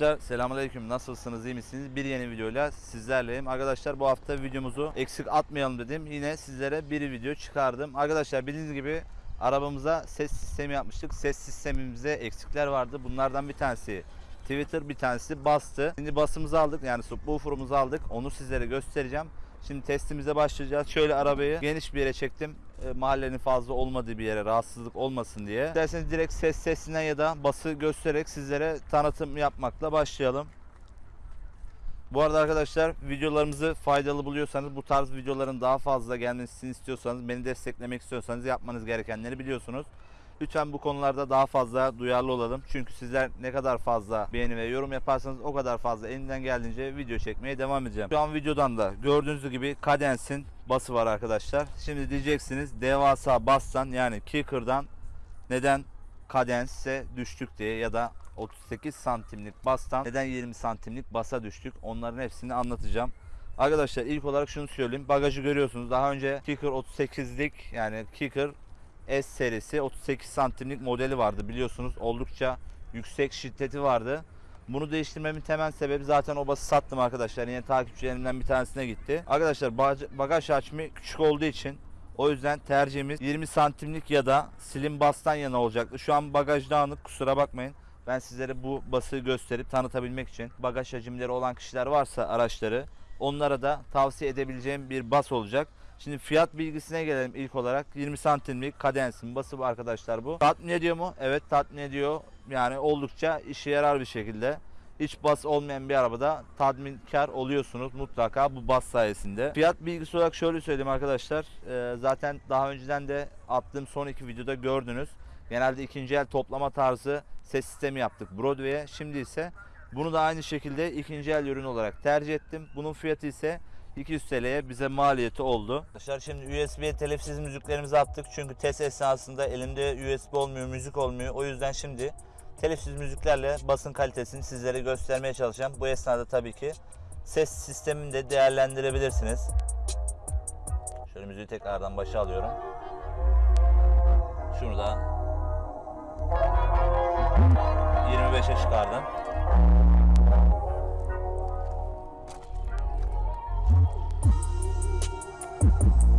Arkadaşlar selamünaleyküm nasılsınız iyi misiniz? Bir yeni videoyla sizlerleyim. Arkadaşlar bu hafta videomuzu eksik atmayalım dedim. Yine sizlere bir video çıkardım. Arkadaşlar bildiğiniz gibi arabamıza ses sistemi yapmıştık. Ses sistemimizde eksikler vardı. Bunlardan bir tanesi Twitter bir tanesi bastı. Şimdi basımızı aldık yani subwoofer'ımızı aldık. Onu sizlere göstereceğim. Şimdi testimize başlayacağız. Şöyle arabayı geniş bir yere çektim. E, mahallenin fazla olmadığı bir yere rahatsızlık olmasın diye. İsterseniz direkt ses sesinden ya da bası göstererek sizlere tanıtım yapmakla başlayalım. Bu arada arkadaşlar videolarımızı faydalı buluyorsanız bu tarz videoların daha fazla gelmesini istiyorsanız beni desteklemek istiyorsanız yapmanız gerekenleri biliyorsunuz. Lütfen bu konularda daha fazla duyarlı olalım. Çünkü sizler ne kadar fazla beğeni ve yorum yaparsanız o kadar fazla elimden geldiğince video çekmeye devam edeceğim. Şu an videodan da gördüğünüz gibi Cadence'in bası var arkadaşlar. Şimdi diyeceksiniz devasa bastan yani kicker'dan neden Cadence'e düştük diye ya da 38 santimlik bastan neden 20 santimlik basa düştük onların hepsini anlatacağım. Arkadaşlar ilk olarak şunu söyleyeyim. Bagajı görüyorsunuz. Daha önce Kicker 38'lik yani Kicker S serisi 38 santimlik modeli vardı biliyorsunuz. Oldukça yüksek şiddeti vardı. Bunu değiştirmemin temel sebebi zaten o bası sattım arkadaşlar. Yine takipçilerimden bir tanesine gitti. Arkadaşlar bag- bagaj hacmi küçük olduğu için o yüzden tercihimiz 20 santimlik ya da slim bastan yana olacaktı. Şu an bagaj dağınık kusura bakmayın. Ben sizlere bu bası gösterip tanıtabilmek için bagaj hacimleri olan kişiler varsa araçları onlara da tavsiye edebileceğim bir bas olacak. Şimdi fiyat bilgisine gelelim ilk olarak. 20 santimlik kadensin bası arkadaşlar bu. Tatmin ediyor mu? Evet tatmin ediyor. Yani oldukça işe yarar bir şekilde. Hiç bas olmayan bir arabada tatminkar oluyorsunuz mutlaka bu bas sayesinde. Fiyat bilgisi olarak şöyle söyleyeyim arkadaşlar. Ee, zaten daha önceden de attığım son iki videoda gördünüz. Genelde ikinci el toplama tarzı ses sistemi yaptık Broadway'e. Şimdi ise bunu da aynı şekilde ikinci el ürün olarak tercih ettim. Bunun fiyatı ise 200 TL'ye bize maliyeti oldu. Arkadaşlar şimdi USB'ye telifsiz müziklerimizi attık. Çünkü test esnasında elimde USB olmuyor, müzik olmuyor. O yüzden şimdi telifsiz müziklerle basın kalitesini sizlere göstermeye çalışacağım. Bu esnada tabii ki ses sistemini de değerlendirebilirsiniz. Şöyle müziği tekrardan başa alıyorum. Şunu da 25'e çıkardım.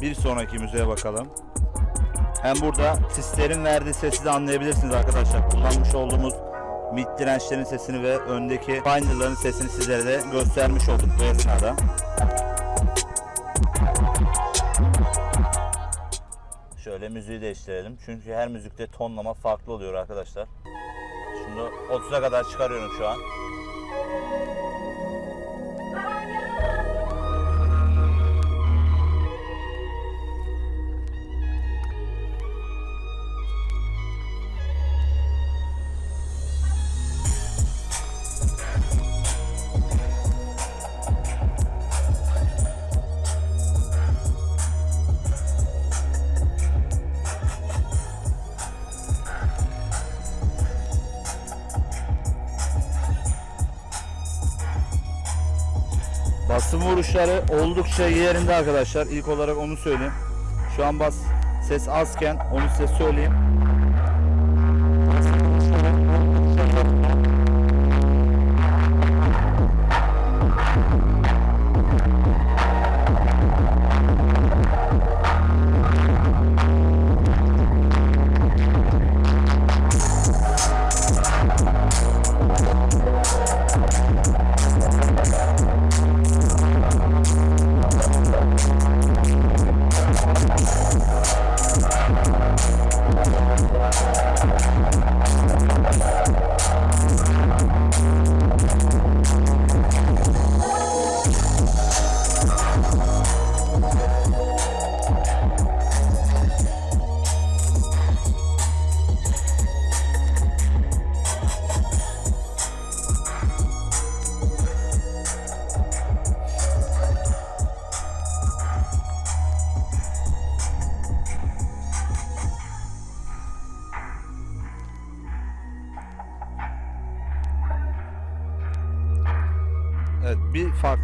Bir sonraki müziğe bakalım. Hem burada sislerin verdiği sesi de anlayabilirsiniz arkadaşlar. Kullanmış olduğumuz mid dirençlerin sesini ve öndeki finderların sesini sizlere de göstermiş olduk bu esnada. Şöyle müziği değiştirelim. Çünkü her müzikte tonlama farklı oluyor arkadaşlar. Şunu 30'a kadar çıkarıyorum şu an. Basım vuruşları oldukça yerinde arkadaşlar. İlk olarak onu söyleyeyim. Şu an bas ses azken onu size söyleyeyim.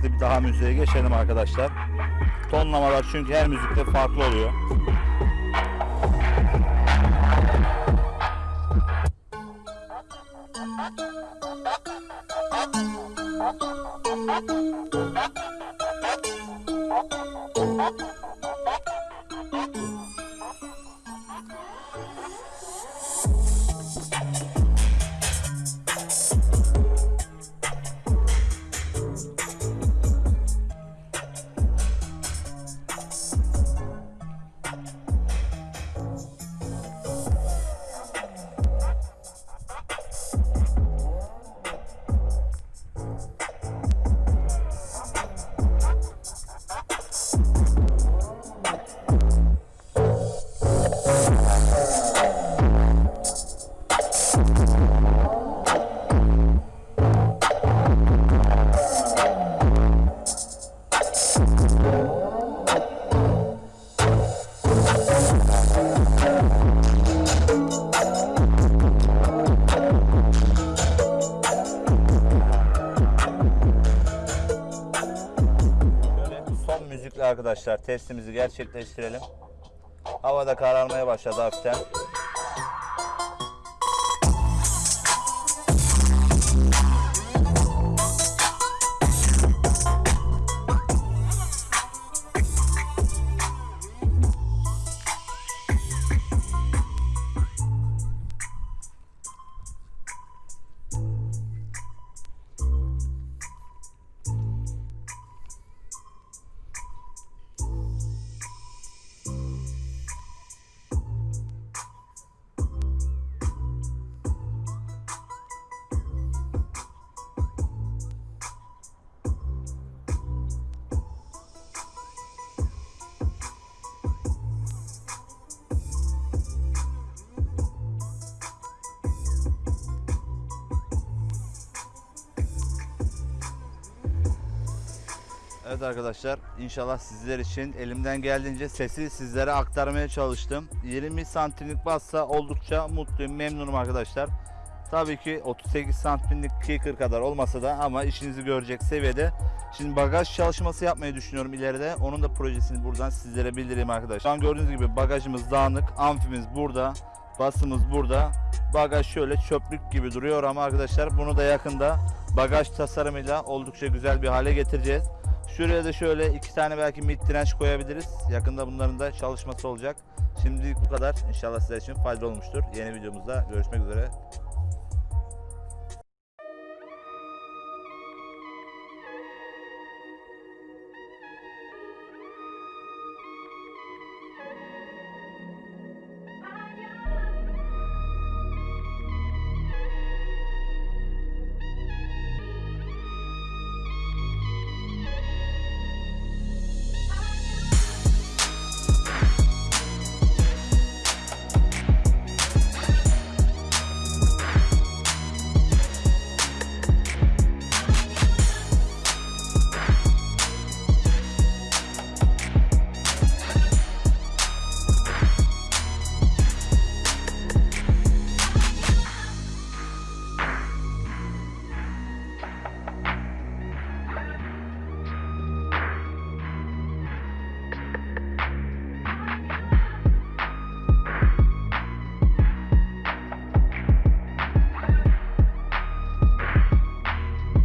Farklı bir daha müziğe geçelim arkadaşlar. Tonlamalar çünkü her müzikte farklı oluyor. Şöyle arkadaşlar testimizi gerçekleştirelim. Havada kararmaya başladı hafiften. Evet arkadaşlar inşallah sizler için elimden geldiğince sesi sizlere aktarmaya çalıştım. 20 santimlik bassa oldukça mutluyum memnunum arkadaşlar. Tabii ki 38 santimlik kicker kadar olmasa da ama işinizi görecek seviyede. Şimdi bagaj çalışması yapmayı düşünüyorum ileride. Onun da projesini buradan sizlere bildireyim arkadaşlar. Şu an gördüğünüz gibi bagajımız dağınık, amfimiz burada, basımız burada. Bagaj şöyle çöplük gibi duruyor ama arkadaşlar bunu da yakında bagaj tasarımıyla oldukça güzel bir hale getireceğiz. Şuraya da şöyle iki tane belki mid direnç koyabiliriz. Yakında bunların da çalışması olacak. Şimdilik bu kadar. İnşallah sizler için faydalı olmuştur. Yeni videomuzda görüşmek üzere.